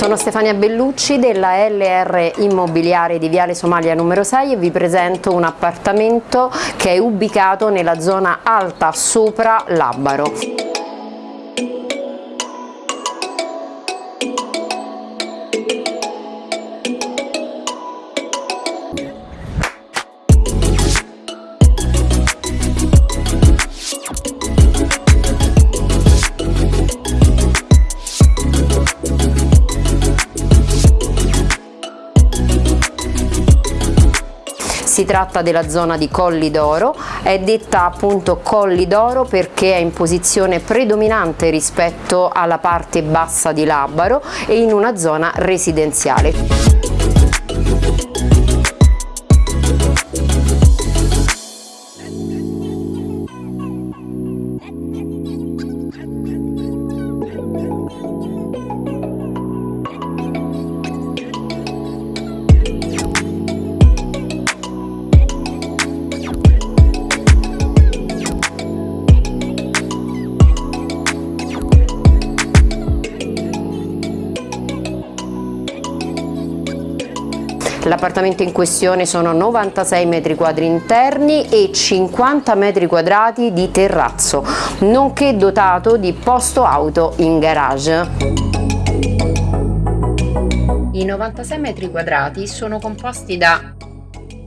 Sono Stefania Bellucci della LR Immobiliare di Viale Somalia numero 6 e vi presento un appartamento che è ubicato nella zona alta sopra Labaro. Si tratta della zona di Colli d'Oro, è detta appunto Colli d'Oro perché è in posizione predominante rispetto alla parte bassa di Labaro e in una zona residenziale. L'appartamento in questione sono 96 metri quadri interni e 50 metri quadrati di terrazzo, nonché dotato di posto auto in garage. I 96 metri quadrati sono composti da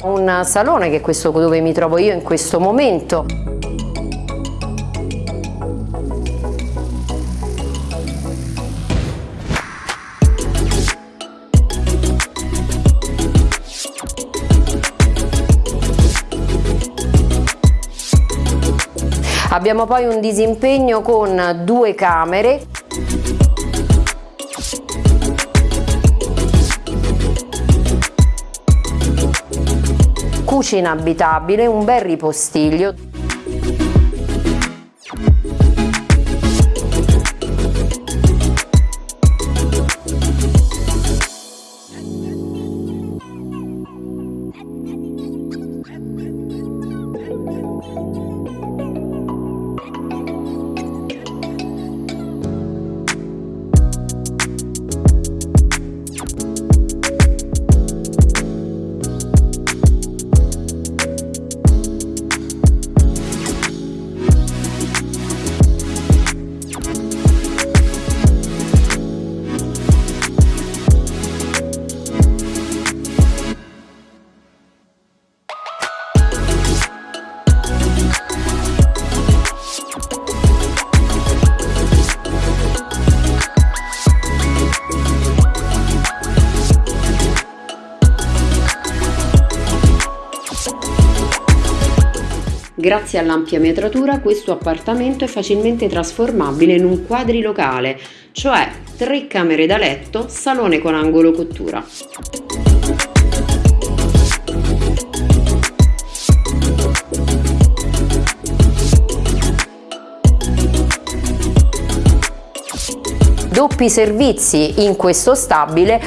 un salone che è questo dove mi trovo io in questo momento, Abbiamo poi un disimpegno con due camere. Cucina abitabile, un bel ripostiglio Grazie all'ampia metratura questo appartamento è facilmente trasformabile in un quadrilocale, cioè tre camere da letto, salone con angolo cottura. Doppi servizi in questo stabile.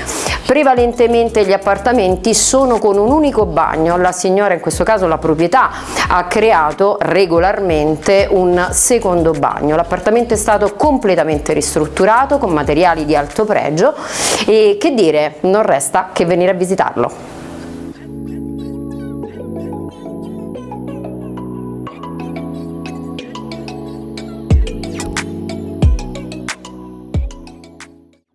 Prevalentemente gli appartamenti sono con un unico bagno. La signora in questo caso la proprietà ha creato regolarmente un secondo bagno. L'appartamento è stato completamente ristrutturato con materiali di alto pregio e che dire non resta che venire a visitarlo